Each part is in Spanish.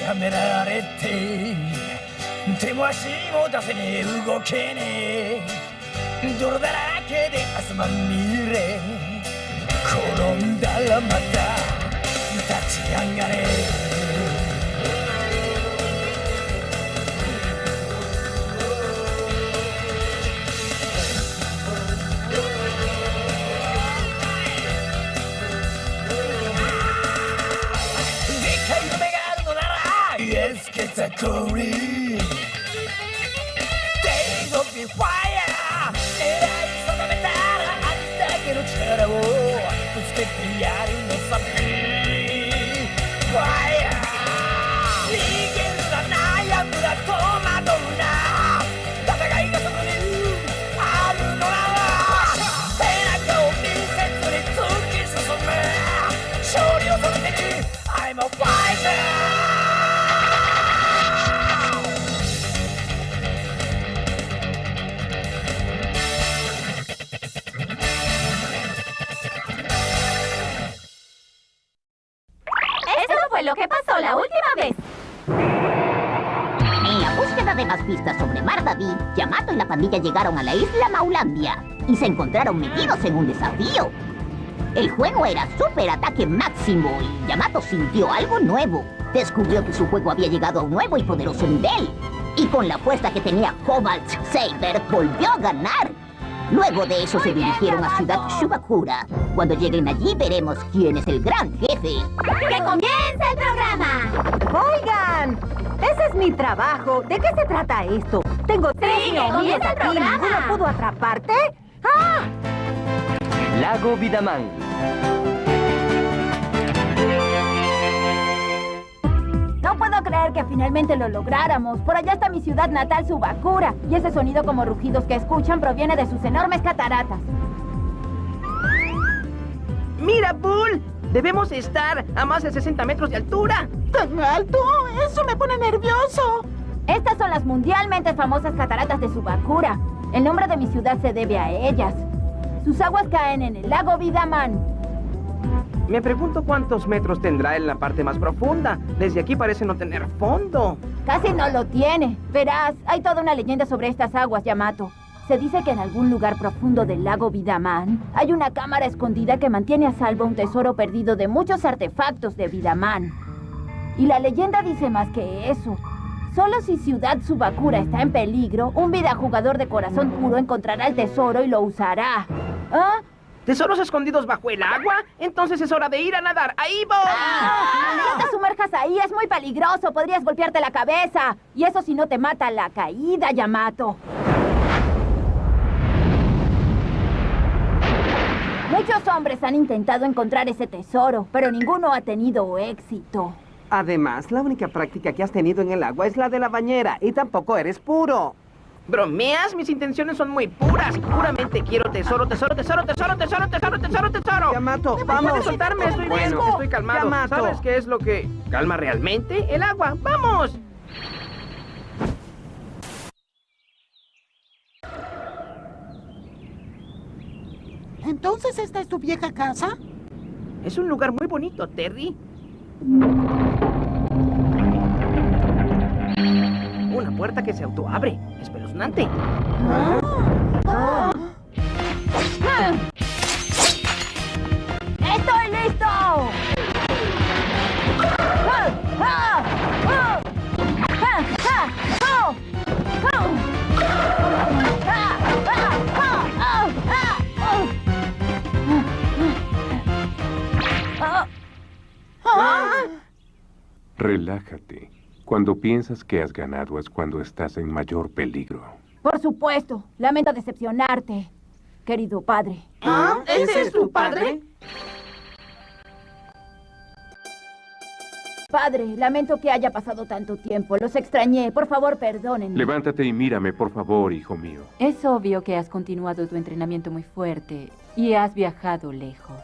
やめられて手も足も出せねえ。動けねえ。泥だらけで汗まみれ。転んだらまた立ち上がれ。category. Days of the fire, era di sopravventare a distacchi non c'era, oh, tu specchiari the sapevi. Lo que pasó la última vez. En la búsqueda de más pistas sobre Mardaví, Yamato y la pandilla llegaron a la isla Maulandia y se encontraron metidos en un desafío. El juego era Super Ataque Máximo y Yamato sintió algo nuevo. Descubrió que su juego había llegado a un nuevo y poderoso nivel. Y con la apuesta que tenía Cobalt Saber, volvió a ganar. Luego de eso se dirigieron a Ciudad Shubakura. Cuando lleguen allí veremos quién es el gran jefe. ¡Que comience el programa! Oigan, ese es mi trabajo. ¿De qué se trata esto? Tengo tres el aquí. programa. ¿Ninguno pudo atraparte? ¡Ah! Lago Vidamán. No puedo creer que finalmente lo lográramos. Por allá está mi ciudad natal, Subakura. Y ese sonido como rugidos que escuchan proviene de sus enormes cataratas. ¡Mira, Bull! Debemos estar a más de 60 metros de altura. ¡Tan alto! ¡Eso me pone nervioso! Estas son las mundialmente famosas cataratas de Subakura. El nombre de mi ciudad se debe a ellas. Sus aguas caen en el lago Vidaman. Me pregunto cuántos metros tendrá en la parte más profunda. Desde aquí parece no tener fondo. Casi no lo tiene. Verás, hay toda una leyenda sobre estas aguas, Yamato. Se dice que en algún lugar profundo del lago Vidaman hay una cámara escondida que mantiene a salvo un tesoro perdido de muchos artefactos de Vidaman. Y la leyenda dice más que eso. Solo si Ciudad Subakura está en peligro, un jugador de corazón puro encontrará el tesoro y lo usará. ¿Ah? ¿Tesoros escondidos bajo el agua? Entonces es hora de ir a nadar. ¡Ahí voy! No te sumerjas ahí, es muy peligroso. Podrías golpearte la cabeza. Y eso si no te mata la caída, Yamato. Muchos hombres han intentado encontrar ese tesoro, pero ninguno ha tenido éxito. Además, la única práctica que has tenido en el agua es la de la bañera y tampoco eres puro. ¿Bromeas? Mis intenciones son muy puras. Puramente quiero tesoro, tesoro, tesoro, tesoro, tesoro, tesoro, tesoro, tesoro. Yamato, ¿Puedes vamos. soltarme? Estoy bien, estoy calmado. Yamato. ¿Sabes qué es lo que calma realmente? El agua. ¡Vamos! ¿Entonces esta es tu vieja casa? Es un lugar muy bonito, Terry. Una puerta que se autoabre. Espeluznante. ¡Estoy listo! Relájate. Cuando piensas que has ganado es cuando estás en mayor peligro. Por supuesto, lamento decepcionarte, querido padre. ¿Ah? ¿Ese es tu padre? Padre, lamento que haya pasado tanto tiempo. Los extrañé. Por favor, perdónenme. Levántate y mírame, por favor, hijo mío. Es obvio que has continuado tu entrenamiento muy fuerte y has viajado lejos.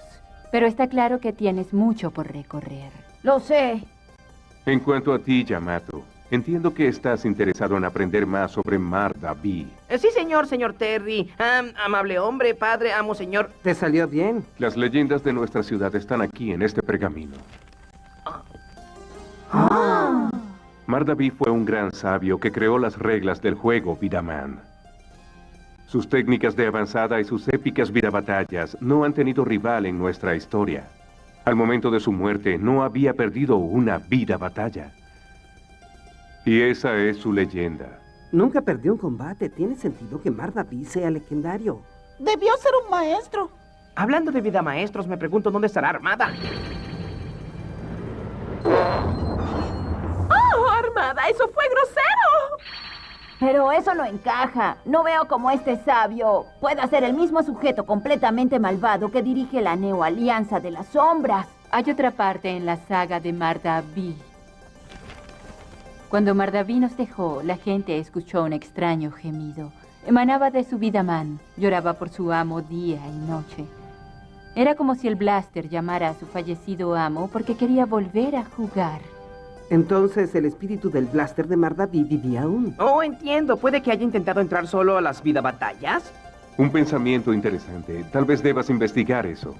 Pero está claro que tienes mucho por recorrer. Lo sé. En cuanto a ti, Yamato, entiendo que estás interesado en aprender más sobre Mar Daví. Eh, sí, señor, señor Terry. Am- amable hombre, padre, amo, señor. Te salió bien. Las leyendas de nuestra ciudad están aquí en este pergamino. Mardaví fue un gran sabio que creó las reglas del juego Vidaman. Sus técnicas de avanzada y sus épicas vidabatallas no han tenido rival en nuestra historia. Al momento de su muerte no había perdido una vida batalla. Y esa es su leyenda. Nunca perdió un combate. Tiene sentido que Mardaví sea legendario. Debió ser un maestro. Hablando de vida maestros, me pregunto dónde estará Armada. ¡Oh, Armada! ¡Eso fue grosero! Pero eso no encaja. No veo cómo este sabio pueda ser el mismo sujeto completamente malvado que dirige la Neo Alianza de las Sombras. Hay otra parte en la saga de Mardaví. Cuando Mardaví nos dejó, la gente escuchó un extraño gemido. Emanaba de su vida man. Lloraba por su amo día y noche. Era como si el Blaster llamara a su fallecido amo porque quería volver a jugar. Entonces el espíritu del blaster de Mardaví vivía aún. Oh, entiendo. ¿Puede que haya intentado entrar solo a las vida batallas? Un pensamiento interesante. Tal vez debas investigar eso.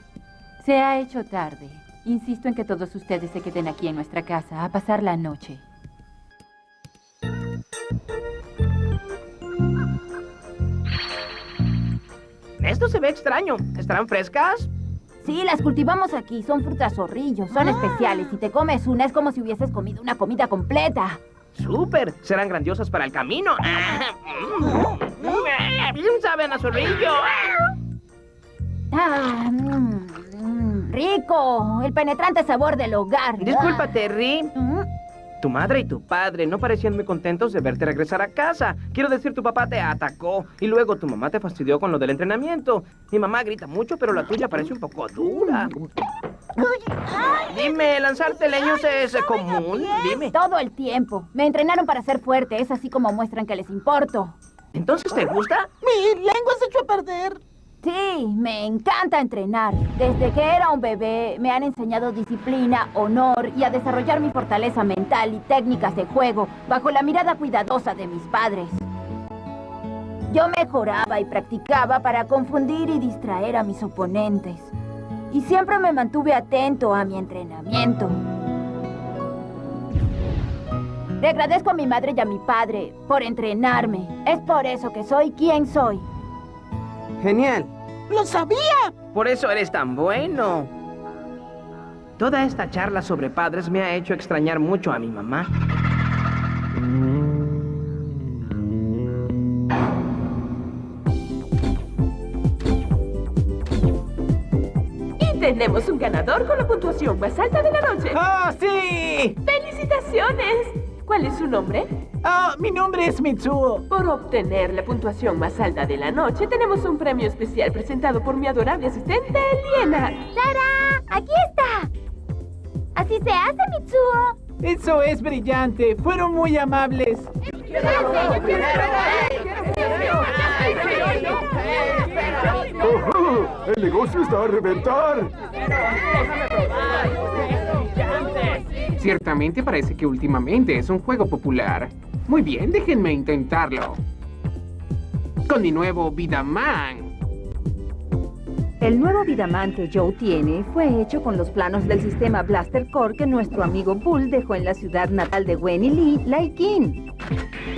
Se ha hecho tarde. Insisto en que todos ustedes se queden aquí en nuestra casa a pasar la noche. Esto se ve extraño. ¿Estarán frescas? Sí, las cultivamos aquí. Son frutas zorrillos. Son especiales. Si te comes una, es como si hubieses comido una comida completa. ¡Súper! Serán grandiosas para el camino. Bien saben a zorrillo. Ah, mm, mm, rico. El penetrante sabor del hogar. Disculpa, Ah. Terry. Tu madre y tu padre no parecían muy contentos de verte regresar a casa. Quiero decir, tu papá te atacó y luego tu mamá te fastidió con lo del entrenamiento. Mi mamá grita mucho, pero la tuya parece un poco dura. Dime, ¿lanzarte leños es común? Dime. Todo el tiempo. Me entrenaron para ser fuerte. Es así como muestran que les importo. ¿Entonces te gusta? Mi lengua se echó a perder. Sí, me encanta entrenar. Desde que era un bebé me han enseñado disciplina, honor y a desarrollar mi fortaleza mental y técnicas de juego bajo la mirada cuidadosa de mis padres. Yo mejoraba y practicaba para confundir y distraer a mis oponentes. Y siempre me mantuve atento a mi entrenamiento. Le agradezco a mi madre y a mi padre por entrenarme. Es por eso que soy quien soy. Genial. ¡Lo sabía! Por eso eres tan bueno. Toda esta charla sobre padres me ha hecho extrañar mucho a mi mamá. Y tenemos un ganador con la puntuación más alta de la noche. ¡Ah, sí! ¡Felicitaciones! ¿Cuál es su nombre? Ah, mi nombre es Mitsuo. Por obtener la puntuación más alta de la noche, tenemos un premio especial presentado por mi adorable asistente, Liena. ¡Tara! ¡Aquí está! Así se hace, Mitsuo. Eso es brillante. Fueron muy amables. ¡El negocio está a reventar! Ciertamente parece que últimamente es un juego popular. Muy bien, déjenme intentarlo. Con mi nuevo Vidaman. El nuevo Vidaman que Joe tiene fue hecho con los planos del sistema Blaster Core que nuestro amigo Bull dejó en la ciudad natal de Wen Lee, Laikin.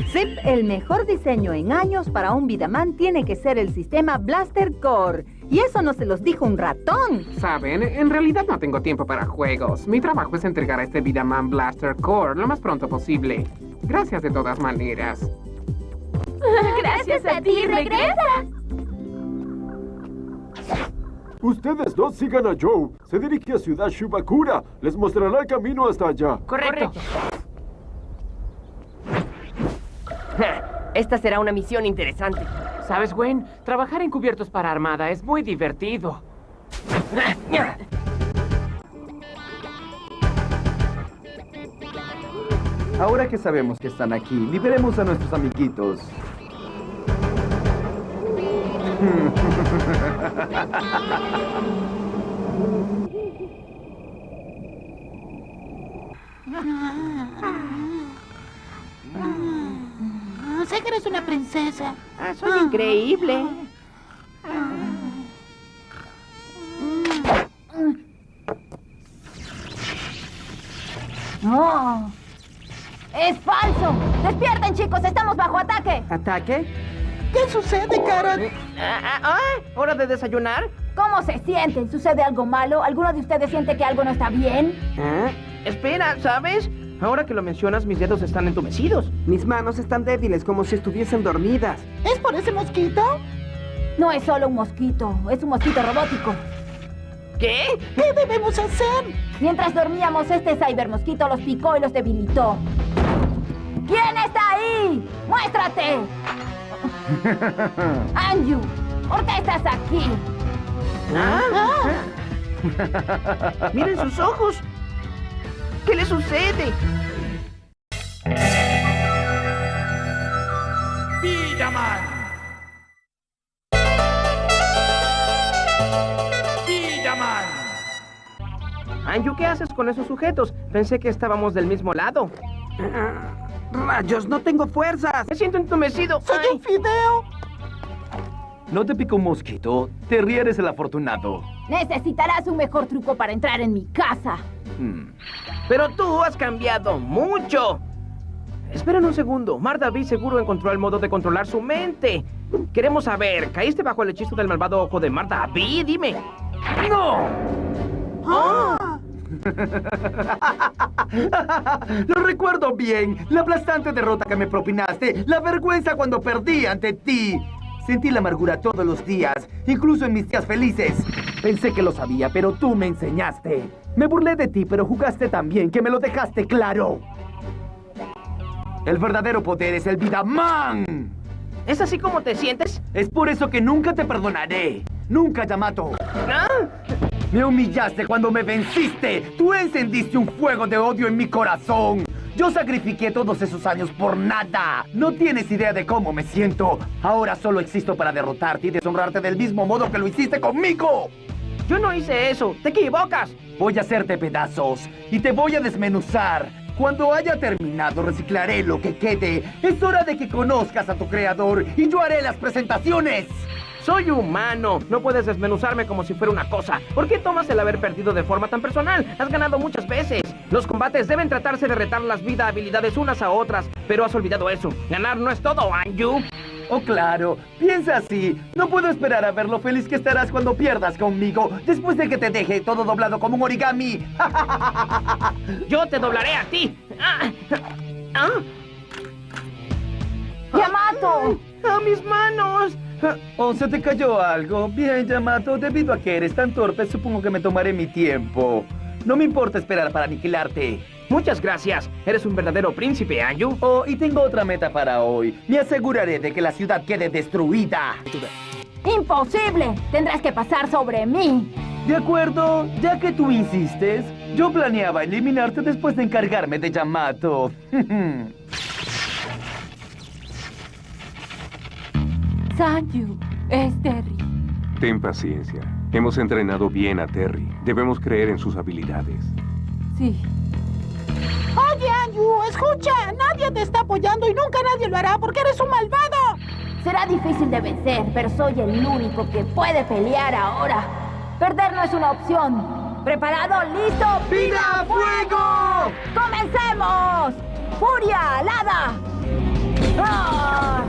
Zip, el mejor diseño en años para un Vidaman tiene que ser el sistema Blaster Core. Y eso no se los dijo un ratón. Saben, en realidad no tengo tiempo para juegos. Mi trabajo es entregar este Vidaman Blaster Core lo más pronto posible. Gracias de todas maneras. Gracias a ti, regresa. Ustedes dos sigan a Joe. Se dirige a Ciudad Shubakura. Les mostrará el camino hasta allá. Correcto. Esta será una misión interesante. ¿Sabes, Gwen? Trabajar encubiertos para Armada es muy divertido. Ahora que sabemos que están aquí, liberemos a nuestros amiguitos. Ah, Sé que eres una princesa. Ah, soy increíble. No. ¡Es falso! ¡Despierten, chicos! ¡Estamos bajo ataque! ¿Ataque? ¿Qué sucede, Karen? Ah, ah, ah, ¿Hora de desayunar? ¿Cómo se sienten? ¿Sucede algo malo? ¿Alguno de ustedes siente que algo no está bien? ¿Eh? Espera, ¿sabes? Ahora que lo mencionas, mis dedos están entumecidos. Mis manos están débiles, como si estuviesen dormidas. ¿Es por ese mosquito? No es solo un mosquito, es un mosquito robótico. ¿Qué? ¿Qué debemos hacer? Mientras dormíamos, este cybermosquito los picó y los debilitó. ¿Quién está ahí? ¡Muéstrate! Anju, ¿por qué estás aquí? ¿Ah? Miren sus ojos. ¿Qué le sucede? Vidaman. Vidaman. Anju, ¿qué haces con esos sujetos? Pensé que estábamos del mismo lado. ¡Rayos! ¡No tengo fuerzas! Me siento entumecido. ¡Soy Ay. un fideo! No te picó un mosquito. Terry eres el afortunado. Necesitarás un mejor truco para entrar en mi casa. Hmm. Pero tú has cambiado mucho. Esperen un segundo. Mar David seguro encontró el modo de controlar su mente. Queremos saber, ¿caíste bajo el hechizo del malvado ojo de Mar David? Dime. ¡No! ¡Ah! Lo recuerdo bien. La aplastante derrota que me propinaste. La vergüenza cuando perdí ante ti. Sentí la amargura todos los días, incluso en mis días felices. Pensé que lo sabía, pero tú me enseñaste. Me burlé de ti, pero jugaste tan bien que me lo dejaste claro. El verdadero poder es el Vidaman. ¿Es así como te sientes? Es por eso que nunca te perdonaré. Nunca, Yamato. ¿Ah? Me humillaste cuando me venciste. Tú encendiste un fuego de odio en mi corazón. Yo sacrifiqué todos esos años por nada. No tienes idea de cómo me siento. Ahora solo existo para derrotarte y deshonrarte del mismo modo que lo hiciste conmigo. Yo no hice eso. Te equivocas. Voy a hacerte pedazos y te voy a desmenuzar. Cuando haya terminado, reciclaré lo que quede. Es hora de que conozcas a tu creador y yo haré las presentaciones. Soy humano. No puedes desmenuzarme como si fuera una cosa. ¿Por qué tomas el haber perdido de forma tan personal? Has ganado muchas veces. Los combates deben tratarse de retar las vida habilidades unas a otras. Pero has olvidado eso. Ganar no es todo, Anju. Oh, claro. Piensa así. No puedo esperar a ver lo feliz que estarás cuando pierdas conmigo, después de que te deje todo doblado como un origami. Yo te doblaré a ti. Ah, ah, ¡Yamato! ¡A mis manos! ¿O se te cayó algo? Bien, Yamato, debido a que eres tan torpe, supongo que me tomaré mi tiempo. No me importa esperar para aniquilarte. Muchas gracias. Eres un verdadero príncipe, Anju. Oh, y tengo otra meta para hoy. Me aseguraré de que la ciudad quede destruida. ¡Imposible! Tendrás que pasar sobre mí. De acuerdo, ya que tú insistes, yo planeaba eliminarte después de encargarme de Yamato. Sanju, es Terry. Ten paciencia. Hemos entrenado bien a Terry. Debemos creer en sus habilidades. Sí. Oye, Anju, escucha. Nadie te está apoyando y nunca nadie lo hará porque eres un malvado. Será difícil de vencer, pero soy el único que puede pelear ahora. Perder no es una opción. ¿Preparado? ¿Listo? ¡Vida a fuego! ¡Comencemos! ¡Furia alada! ¡Ah!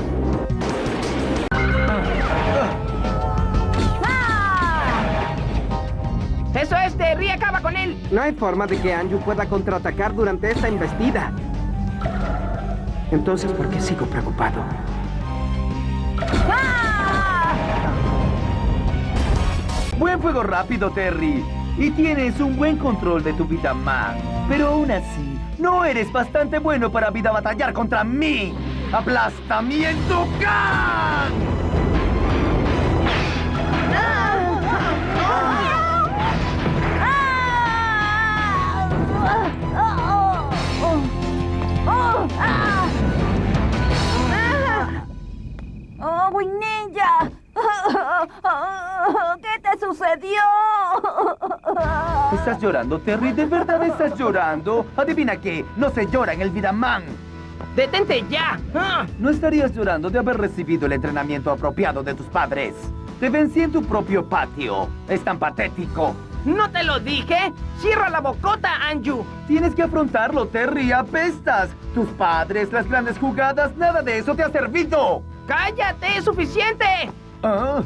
¡Eso es, Terry! ¡Acaba con él! No hay forma de que Anju pueda contraatacar durante esta embestida. Entonces, ¿por qué sigo preocupado? ¡Ah! Buen fuego rápido, Terry. Y tienes un buen control de tu vida man. Pero aún así, no eres bastante bueno para vida batallar contra mí. ¡Aplastamiento Gang! Llorando, Terry? ¿De verdad estás llorando? Adivina qué, no se llora en el Vidaman. ¡Detente ya! ¡Ah! No estarías llorando de haber recibido el entrenamiento apropiado de tus padres. Te vencí en tu propio patio. Es tan patético. ¿No te lo dije? ¡Cierra la bocota, Anju! Tienes que afrontarlo, Terry. Apestas. Tus padres, las grandes jugadas, nada de eso te ha servido. ¡Cállate! ¡Es suficiente! Ah,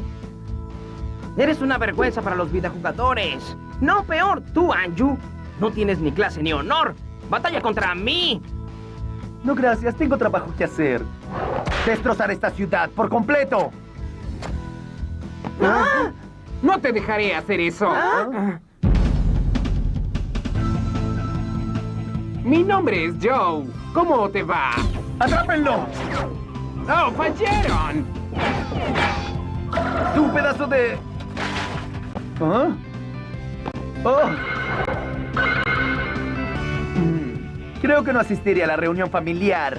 Eres una vergüenza para los videojugadores. No, peor, tú, Anju. No tienes ni clase ni honor. ¡Batalla contra mí! no, gracias. Tengo trabajo que hacer. Destrozar esta ciudad por completo. Ah, No te dejaré hacer eso. Ah. Mi nombre es Joe. ¿Cómo te va? ¡Atrápenlo! ¡Oh, fallaron! ¡Tú, pedazo de... ¿Ah? ¡Oh! Creo que no asistiré a la reunión familiar.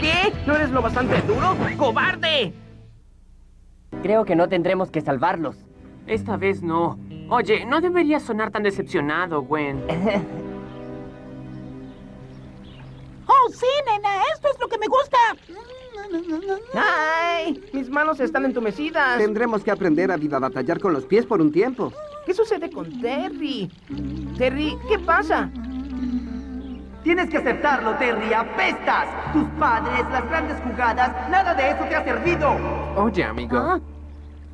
¿Qué? ¿No eres lo bastante duro? ¡Cobarde! Creo que no tendremos que salvarlos. Esta vez no. Oye, no deberías sonar tan decepcionado, Gwen. ¡Oh, sí, nena! ¡Esto es lo que me gusta! ¡Ay! Mis manos están entumecidas. Tendremos que aprender a vida batallar con los pies por un tiempo. ¿Qué sucede con Terry? Terry, ¿qué pasa? Tienes que aceptarlo, Terry. ¡Apestas! Tus padres, las grandes jugadas, nada de eso te ha servido. Oye, amigo. Ah.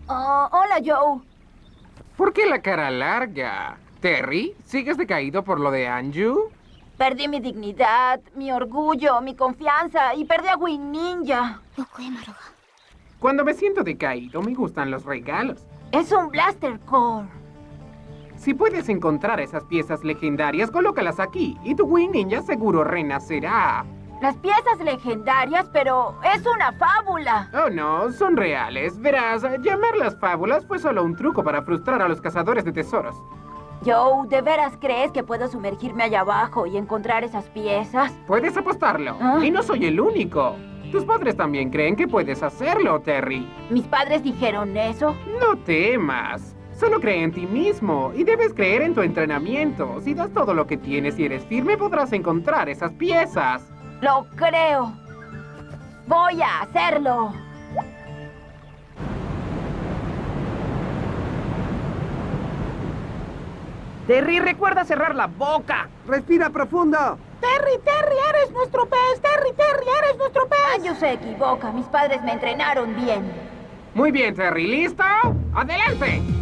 Oh, hola, Joe. ¿Por qué la cara larga? Terry, ¿sigues decaído por lo de Anju? Perdí mi dignidad, mi orgullo, mi confianza y perdí a Win Ninja. Cuando me siento decaído, me gustan los regalos. Es un Blaster Core. Si puedes encontrar esas piezas legendarias, colócalas aquí y tu Wing Ninja seguro renacerá. Las piezas legendarias, pero es una fábula. Oh, no, son reales. Verás, llamarlas fábulas fue solo un truco para frustrar a los cazadores de tesoros. Joe, ¿de veras crees que puedo sumergirme allá abajo y encontrar esas piezas? Puedes apostarlo. ¿Ah? Y no soy el único. Tus padres también creen que puedes hacerlo, Terry. ¿Mis padres dijeron eso? No temas. Solo cree en ti mismo y debes creer en tu entrenamiento. Si das todo lo que tienes y eres firme, podrás encontrar esas piezas. Lo creo. Voy a hacerlo. Terry, recuerda cerrar la boca. Respira profundo. Terry, Terry, eres nuestro pez. Terry, Terry, eres nuestro pez. Anju se equivoca. Mis padres me entrenaron bien. Muy bien, Terry. ¿Listo? ¡Adelante!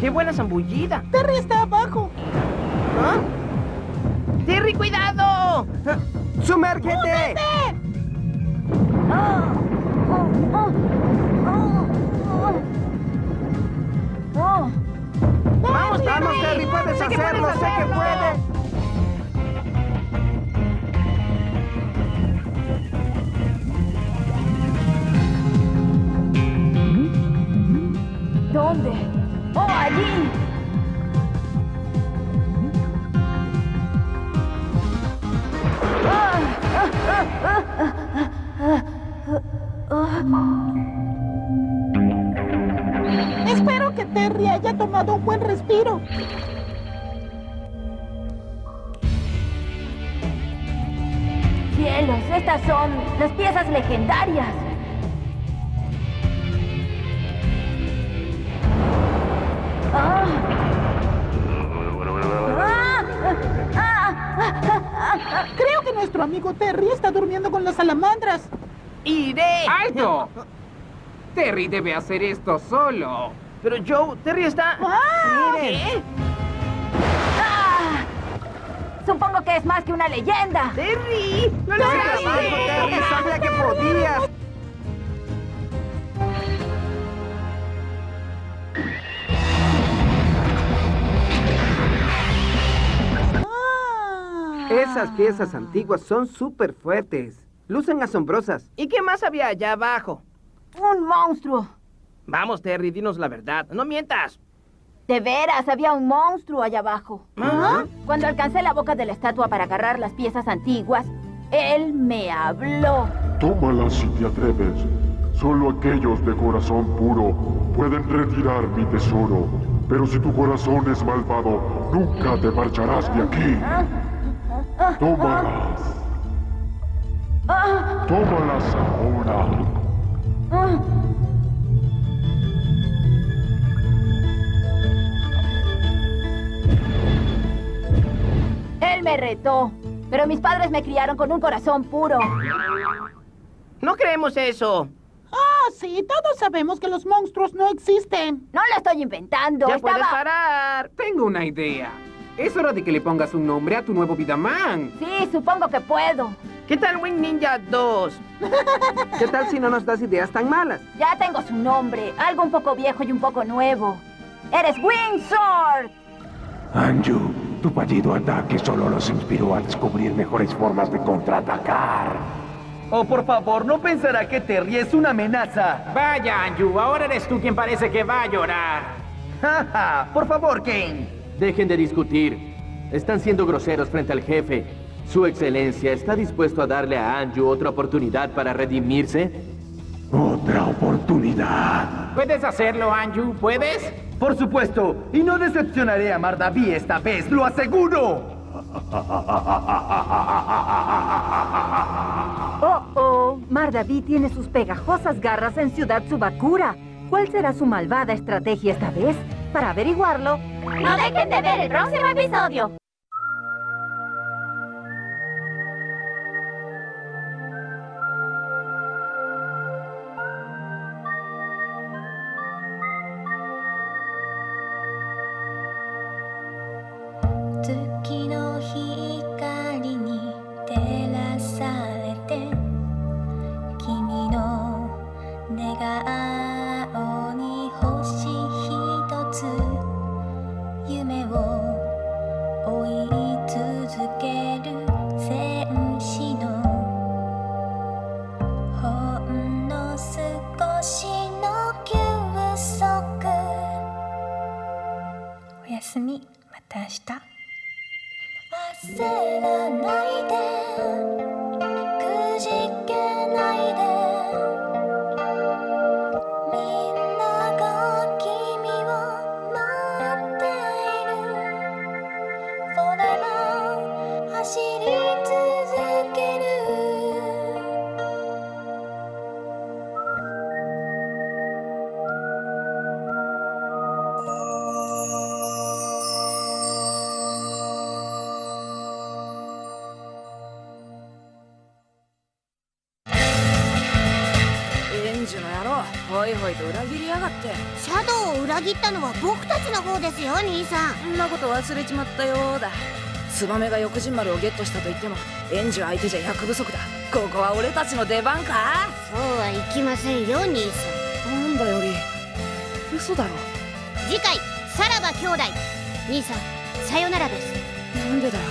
¡Qué buena zambullida! Terry está abajo. ¿Ah? ¡Terry, cuidado! ¡Sumérgete! ¡Oh! ¡Oh! ¡Oh! ¡Oh! ¡Vamos, vamos, Terry! ¡Puedes hacerlo! puedes ¡Sé que puedes! ¿Dónde? ¡Oh, allí! Espero que Terry haya tomado un buen respiro. ¡Cielos! Estas son las piezas legendarias. Nuestro amigo Terry está durmiendo con las salamandras. ¡Iré! ¡Alto! Terry debe hacer esto solo. Pero Joe, Terry está... ¡Ah! ¿Qué? ¡Ah! Supongo que es más que una leyenda. ¡Terry! ¡No lo ¡Buen hagas! Terry! ¡Sabía que podías! Esas piezas antiguas son súper fuertes. Lucen asombrosas. ¿Y qué más había allá abajo? Un monstruo. Vamos, Terry, dinos la verdad. No mientas. De veras, había un monstruo allá abajo. ¿Ah? Cuando alcancé la boca de la estatua para agarrar las piezas antiguas, él me habló. Tómala si te atreves. Solo aquellos de corazón puro pueden retirar mi tesoro. Pero si tu corazón es malvado, nunca te marcharás de aquí. Tómalas. Tómalas ahora. Ah. Él me retó, pero mis padres me criaron con un corazón puro. No creemos eso. Ah, sí, todos sabemos que los monstruos no existen. No lo estoy inventando. Ya estaba... puedes parar. Tengo una idea. Es hora de que le pongas un nombre a tu nuevo Vidaman. Sí, supongo que puedo. ¿Qué tal Wing Ninja 2? ¿Qué tal si no nos das ideas tan malas? Ya tengo su nombre. Algo un poco viejo y un poco nuevo. ¡Eres Wing Sword! Anju, tu fallido ataque solo los inspiró a descubrir mejores formas de contraatacar. Oh, por favor, no pensará que Terry es una amenaza. Vaya, Anju, ahora eres tú quien parece que va a llorar. Jaja, por favor, Kane. Dejen de discutir. Están siendo groseros frente al jefe. ¿Su excelencia está dispuesto a darle a Anju otra oportunidad para redimirse? Otra oportunidad. ¿Puedes hacerlo, Anju? ¿Puedes? Por supuesto, y no decepcionaré a Mardaví esta vez, lo aseguro. Oh, oh, Mardaví tiene sus pegajosas garras en Ciudad Subakura. ¿Cuál será su malvada estrategia esta vez? Para averiguarlo, No dejen de ver el próximo episodio.「月ののは僕たちの方ですよ兄さん。んなこと忘れちまったようだ。ツバメが翼人丸をゲットしたと言ってもエンジ相手じゃ役不足だ。ここは俺たちの出番か？そうはいきませんよ兄さなんだより。嘘だろ。ん次回さらば兄弟。兄さんさよならです。なんでだよ